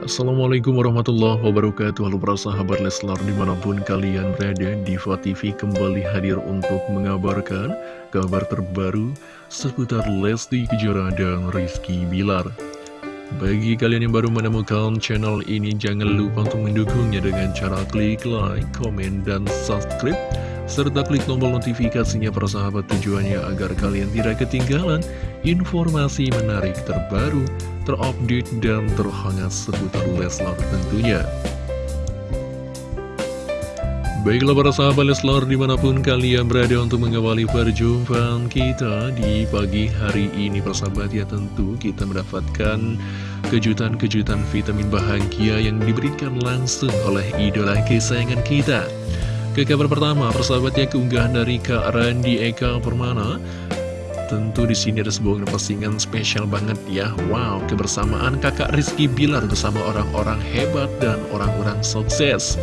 Assalamualaikum warahmatullahi wabarakatuh. Halo para sahabat Leslar di mana pun kalian berada Diva TV kembali hadir untuk mengabarkan kabar terbaru seputar Lesti Kejora dan Rizky Bilar. Bagi kalian yang baru menemukan channel ini jangan lupa untuk mendukungnya dengan cara klik like, komen, dan subscribe serta klik tombol notifikasinya para sahabat tujuannya agar kalian tidak ketinggalan informasi menarik terbaru, terupdate, dan terhangat seputar Leslar tentunya. Baiklah para sahabat Leslar di mana pun kalian berada untuk mengawali perjumpaan kita di pagi hari ini persahabat ya tentu kita mendapatkan kejutan-kejutan vitamin bahagia yang diberikan langsung oleh idola kesayangan kita. Ke kabar pertama persahabatnya keunggahan dari Kak Randi Eka Permana Tentu di sini ada sebuah postingan spesial banget ya. Wow, kebersamaan kakak Rizky Bilar bersama orang-orang hebat dan orang-orang sukses.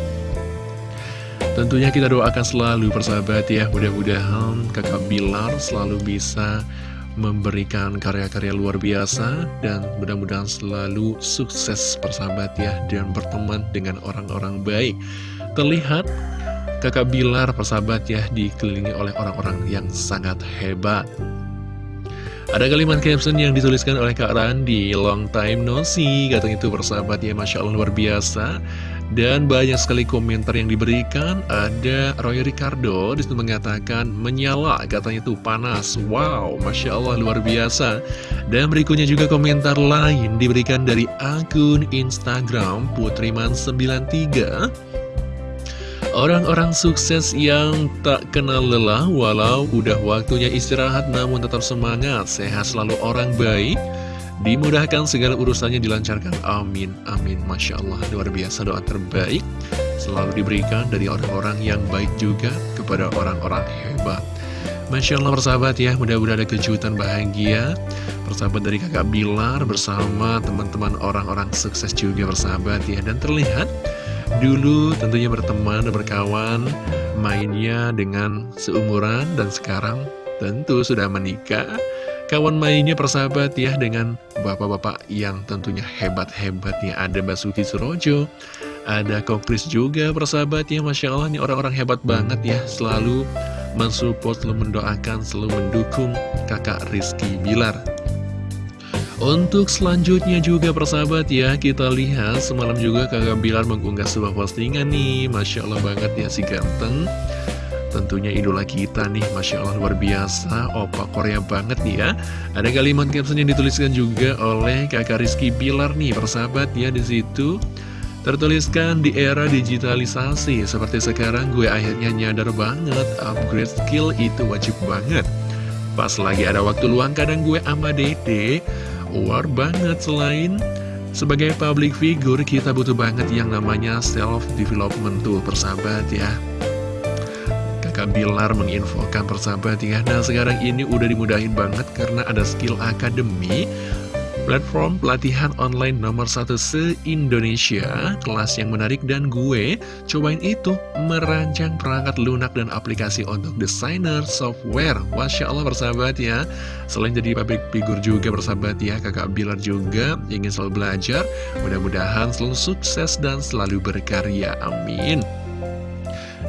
Tentunya kita doakan selalu persahabat ya, mudah-mudahan kakak Bilar selalu bisa memberikan karya-karya luar biasa dan mudah-mudahan selalu sukses persahabat ya dan berteman dengan orang-orang baik. Terlihat kakak Bilar persahabat ya dikelilingi oleh orang-orang yang sangat hebat. Ada kalimat caption yang dituliskan oleh Kak Randi Long time no see. Katanya itu bersahabat ya Masya Allah luar biasa. Dan banyak sekali komentar yang diberikan. Ada Roy Ricardo di situ mengatakan Menyala katanya itu panas. Wow Masya Allah luar biasa. Dan berikutnya juga komentar lain Diberikan dari akun Instagram Putriman93 Orang-orang sukses yang tak kenal lelah walau udah waktunya istirahat namun tetap semangat, sehat selalu orang baik, dimudahkan segala urusannya dilancarkan. Amin, amin. Masya Allah, luar biasa doa terbaik selalu diberikan dari orang-orang yang baik juga kepada orang-orang hebat. Masya Allah persahabat ya, mudah-mudahan ada kejutan bahagia Persahabat dari kakak Bilar bersama teman-teman orang-orang sukses juga persahabat ya Dan terlihat Dulu tentunya berteman dan berkawan mainnya dengan seumuran dan sekarang tentu sudah menikah. Kawan mainnya persahabat ya dengan bapak-bapak yang tentunya hebat-hebat ya. Ada Basuki Surojo, ada Kokris juga persahabat ya. Masya Allah ini orang-orang hebat banget ya. Selalu mensupport, selalu mendoakan, selalu mendukung kakak Rizky Bilar. Untuk selanjutnya juga persahabat ya Kita lihat semalam juga kakak Bilar mengunggah sebuah postingan nih. Masya Allah banget ya si ganteng. Tentunya idola kita nih Masya Allah luar biasa. Opa Korea banget nih ya. Ada kalimat caption yang dituliskan juga oleh kakak Rizky Bilar nih Persahabat ya di situ. Tertuliskan di era digitalisasi Seperti sekarang gue akhirnya nyadar banget Upgrade skill itu wajib banget. Pas lagi ada waktu luang kadang gue ama dede War banget selain. Sebagai public figure kita butuh banget yang namanya self-development tuh persahabat ya. Kakak Bilar menginfokan persahabat ya. Nah sekarang ini udah dimudahin banget karena ada skill akademi Platform pelatihan online nomor satu se-Indonesia. Kelas yang menarik dan gue cobain itu Merancang perangkat lunak dan aplikasi untuk desainer software. Masya Allah bersahabat ya. Selain jadi public figure juga bersahabat ya Kakak Bilar juga ingin selalu belajar. Mudah-mudahan selalu sukses dan selalu berkarya. Amin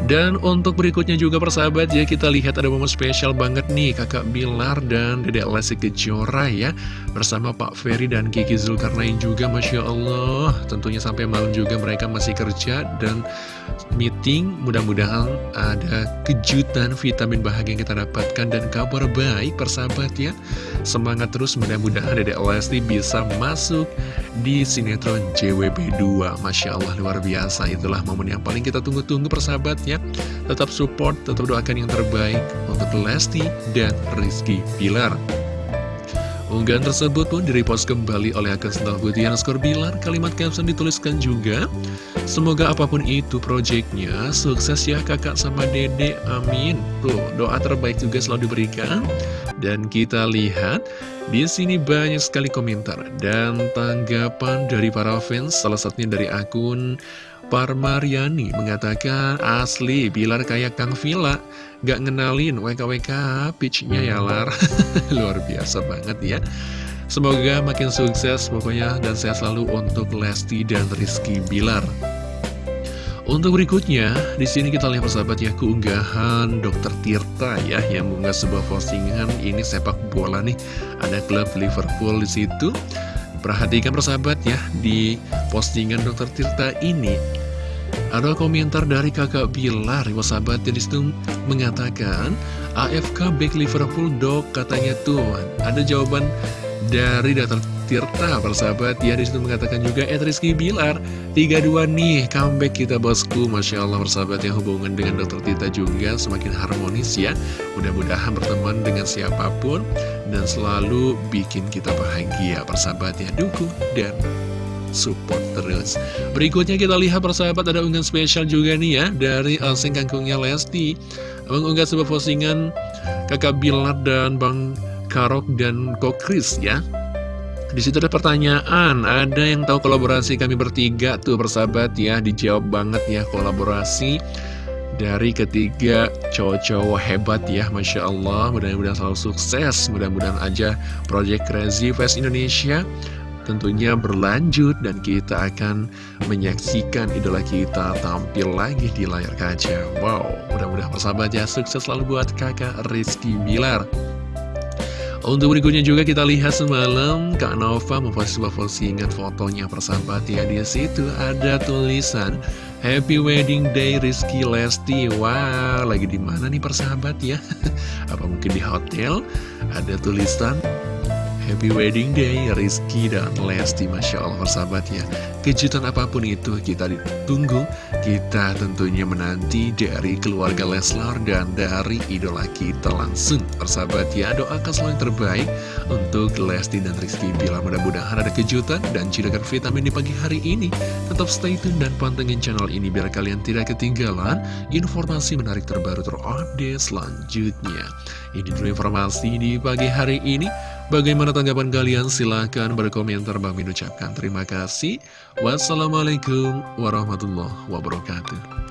dan untuk berikutnya juga persahabat ya kita lihat ada momen spesial banget nih kakak Bilar dan dedek Lesti Kejora ya Bersama Pak Ferry dan Kiki Zulkarnain juga Masya Allah. Tentunya sampai malam juga mereka masih kerja dan meeting. Mudah-mudahan ada kejutan vitamin bahagia yang kita dapatkan dan kabar baik persahabat ya. Semangat terus mudah-mudahan dedek Lesti bisa masuk di sinetron JWP 2 Masya Allah luar biasa itulah momen yang paling kita tunggu-tunggu persahabat ya Tetap support, tetap doakan yang terbaik untuk Lesti dan Rizky Pilar Unggahan tersebut pun direpost kembali oleh akun Sental Putih Skor Bilar. Kalimat caption dituliskan juga, Semoga apa pun itu proyeknya, sukses ya kakak sama dede, amin. Tuh, doa terbaik juga selalu diberikan. Dan kita lihat, di sini banyak sekali komentar dan tanggapan dari para fans, salah satunya dari akun Parmariani mengatakan asli Bilar kayak Kang Villa. Gak ngenalin WKWK pitchnya ya Lar. Luar biasa banget ya. Semoga makin sukses pokoknya dan sehat selalu untuk Lesti dan Rizky Bilar. Untuk berikutnya, di sini kita lihat persahabat ya keunggahan Dokter Tirta ya yang mengunggah sebuah postingan ini sepak bola nih. Ada klub Liverpool di situ. Perhatikan persahabat ya di postingan Dokter Tirta ini ada komentar dari kakak Bilar, persahabat yang di situ mengatakan AFK back Liverpool dok katanya tuh. Ada jawaban dari Dokter Tirta persahabat. Ya di situ mengatakan juga Ed Rizky Bilar 32 nih comeback kita bosku. Masya Allah persahabat ya hubungan dengan Dokter Tirta juga semakin harmonis ya. Mudah-mudahan berteman dengan siapa pun dan selalu bikin kita bahagia persahabat ya. Dukung dan support terus. Berikutnya kita lihat persahabat ada unggahan spesial juga nih ya Dari Alsing Kangkungnya Lesti. Mengunggah sebuah postingan kakak Bilar dan Bang Karok dan Kokris ya di situ ada pertanyaan, ada yang tahu kolaborasi kami bertiga tuh persahabat ya, dijawab banget ya kolaborasi dari ketiga cowok-cowok hebat ya, Masya Allah, mudah-mudahan selalu sukses, mudah-mudahan aja Project Crazy Fest Indonesia tentunya berlanjut dan kita akan menyaksikan idola kita tampil lagi di layar kaca. Wow, mudah-mudahan persahabat ya, sukses selalu buat kakak Rizky Bilar. Untuk berikutnya juga kita lihat semalam Kak Nova memposting sebuah postingan fotonya persahabat ya. Di situ ada tulisan Happy Wedding Day Rizky Lesti. Wah, wow, lagi di mana nih persahabat ya? Apa mungkin di hotel? Ada tulisan Happy Wedding Day Rizky dan Lesti. Masya Allah persahabat ya. Kejutan apa pun itu kita ditunggu Kita tentunya menanti dari keluarga Leslar dan dari idola kita langsung. Persahabat ya doakan selalu yang terbaik untuk Lesti dan Rizky. Bila mudah-mudahan ada kejutan dan cidukan vitamin di pagi hari ini Tetap stay tune dan pantengin channel ini biar kalian tidak ketinggalan Informasi menarik terbaru terupdate selanjutnya. Ini dulu informasi di pagi hari ini Bagaimana tanggapan kalian? Silahkan berkomentar. Bang Min ucapkan terima kasih. Wassalamualaikum warahmatullahi wabarakatuh.